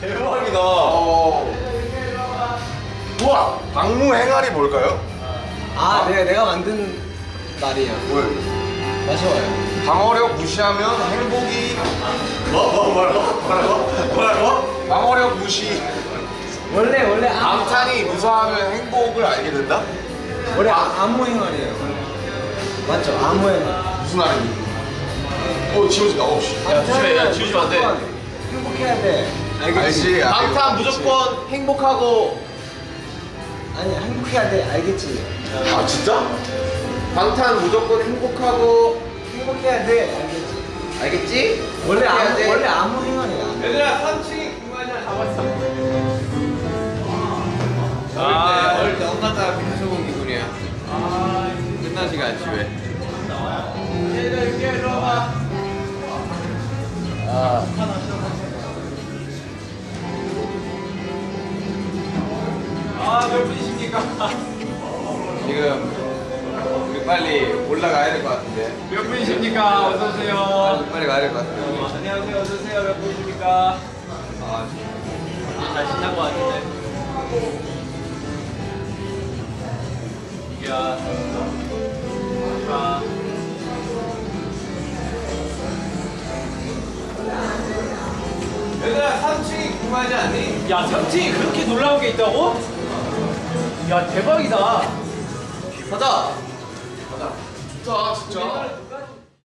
대박이다. 어. 우와 방무 행활이 뭘까요? 아 내가 내가 만든 말이에요. 왜? 마셔봐요. 방어력 무시하면 행복이 뭐, 뭐, 뭐라고? 뭐라고? 뭐라고? 방어력 무시 원래 원래 아, 방탄이 무사하면 행복을 알게 된다? 원래 아, 아무 행활이에요. 맞죠? 아무 행활. 무슨 말인지 어 지워진다 어우씨 야, 조심해. 야, 지우지면 안 돼. 행복해야 돼. 알겠지? 방탄 알겠지. 무조건 행복하고. 아니 행복해야 돼. 알겠지? 아 진짜? 방탄 무조건 행복하고. 행복해야 돼. 알겠지? 알겠지? 원래 아무 돼. 원래 아무 행활이야. 얘들아 3층 공간이나 잡았어. 아, 어릴 때 엄마 따라 빙수공 기분이야. 아, 끝나지가 않지 왜? 얘들아 여기 일로 와 아, 몇 분이십니까? 지금 우리 빨리 올라가야 될 것 같은데. 몇 분이십니까? 어서 오세요. 빨리, 빨리 가야 될 것 같은데. 안녕하세요. 어서 오세요. 몇 분이십니까? 아, 잘 신난 것 같은데. 이야. 자. 얘들아 3층이 궁금하지 않니? 야, 3층이 그렇게 놀라운 게 있다고? 야, 대박이다. 가자. 좋다 진짜